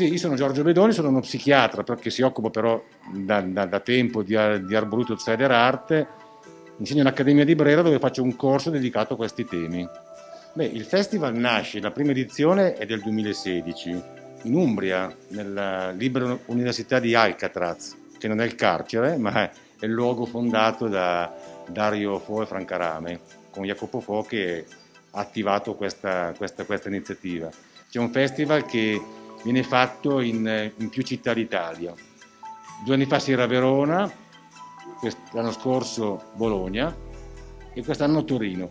Sì, io sono Giorgio Bedoni, sono uno psichiatra perché si occupa però da, da, da tempo di, di arboreto outsider arte. Insegno all'Accademia di Brera dove faccio un corso dedicato a questi temi. Beh, il festival nasce, la prima edizione è del 2016, in Umbria, nella Libera Università di Alcatraz, che non è il carcere, ma è il luogo fondato da Dario Fo e Francarame, con Jacopo Fo che ha attivato questa, questa, questa iniziativa. C'è un festival che viene fatto in, in più città d'Italia. Due anni fa si era Verona, l'anno scorso Bologna e quest'anno Torino.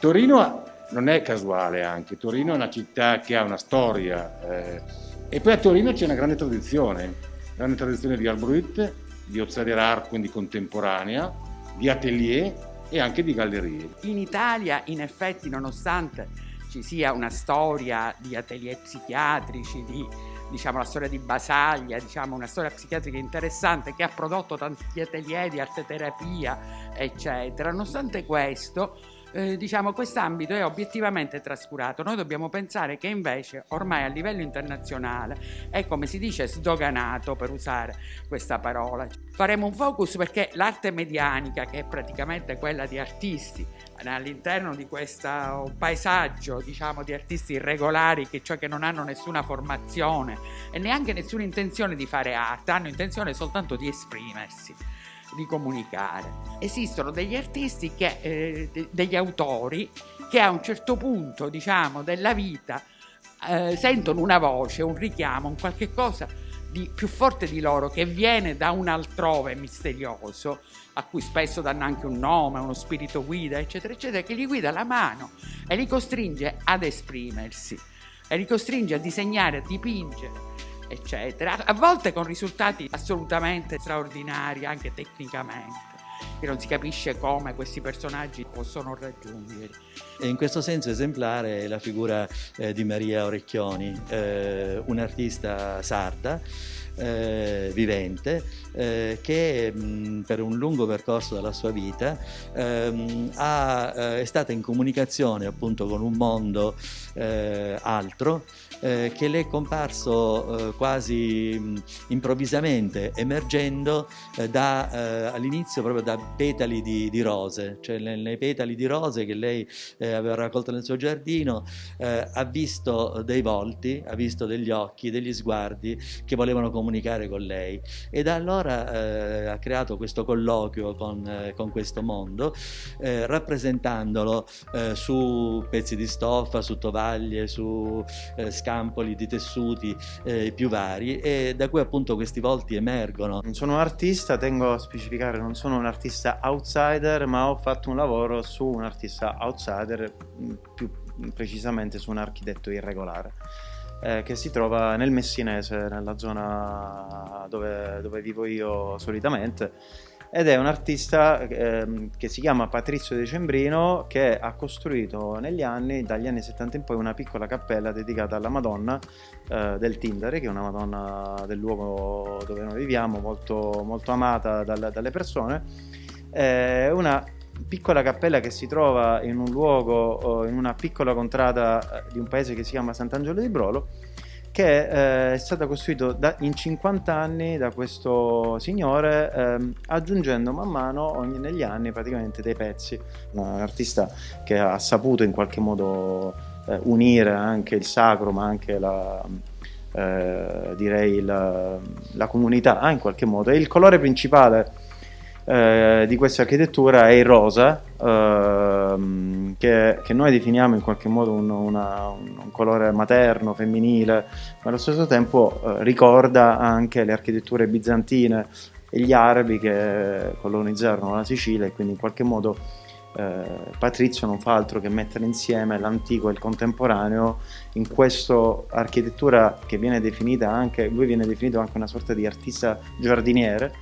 Torino non è casuale anche, Torino è una città che ha una storia eh, e poi a Torino c'è una grande tradizione, grande tradizione di arborit, di outsider art, quindi contemporanea, di atelier e anche di gallerie. In Italia in effetti nonostante ci sia una storia di atelier psichiatrici, di diciamo, la storia di Basaglia, diciamo, una storia psichiatrica interessante che ha prodotto tanti atelier di arte terapia, eccetera. Nonostante questo, eh, diciamo, quest'ambito è obiettivamente trascurato. Noi dobbiamo pensare che invece ormai a livello internazionale è come si dice sdoganato per usare questa parola. Faremo un focus perché l'arte medianica, che è praticamente quella di artisti, all'interno di questo paesaggio diciamo, di artisti irregolari, che, cioè che non hanno nessuna formazione e neanche nessuna intenzione di fare arte, hanno intenzione soltanto di esprimersi di comunicare. Esistono degli artisti, che, eh, de degli autori, che a un certo punto, diciamo, della vita eh, sentono una voce, un richiamo, un qualche cosa di più forte di loro che viene da un altrove misterioso, a cui spesso danno anche un nome, uno spirito guida, eccetera, eccetera, che gli guida la mano e li costringe ad esprimersi, e li costringe a disegnare, a dipingere eccetera, a volte con risultati assolutamente straordinari anche tecnicamente che non si capisce come questi personaggi possono raggiungere. E in questo senso esemplare è la figura eh, di Maria Orecchioni, eh, un'artista sarda eh, vivente eh, che mh, per un lungo percorso della sua vita ehm, ha, eh, è stata in comunicazione appunto con un mondo eh, altro eh, che le è comparso eh, quasi mh, improvvisamente emergendo da, all'inizio proprio da petali di, di rose, cioè nei, petali di rose che lei aveva raccolto nel suo giardino ha visto dei volti, ha visto degli occhi, degli sguardi che volevano comunicare con lei e da allora eh, ha creato questo colloquio con, eh, con questo mondo eh, rappresentandolo eh, su pezzi di stoffa, su tovaglie, su eh, scampoli di tessuti eh, più vari e da cui appunto questi volti emergono. Sono un artista, tengo a specificare, non sono un artista outsider ma ho fatto un lavoro su un artista outsider più precisamente su un architetto irregolare eh, che si trova nel Messinese, nella zona dove, dove vivo io solitamente ed è un artista eh, che si chiama Patrizio Decembrino che ha costruito negli anni, dagli anni 70 in poi, una piccola cappella dedicata alla Madonna eh, del Tindare, che è una Madonna del luogo dove noi viviamo, molto, molto amata dal, dalle persone. È una piccola cappella che si trova in un luogo, in una piccola contrada di un paese che si chiama Sant'Angelo di Brolo, che eh, è stata costruita da, in 50 anni da questo signore, ehm, aggiungendo man mano ogni, negli anni praticamente dei pezzi. Un artista che ha saputo in qualche modo eh, unire anche il sacro, ma anche la, eh, direi la, la comunità in qualche modo. E il colore principale eh, di questa architettura è il rosa, ehm, che, che, noi definiamo in qualche modo un, una, un, colore materno, femminile, ma allo stesso tempo eh, ricorda anche le architetture bizantine e gli arabi che colonizzarono la Sicilia e quindi in qualche modo eh, Patrizio non fa altro che mettere insieme l'antico e il contemporaneo in questa architettura che viene definita anche, lui viene definito anche una sorta di artista giardiniere,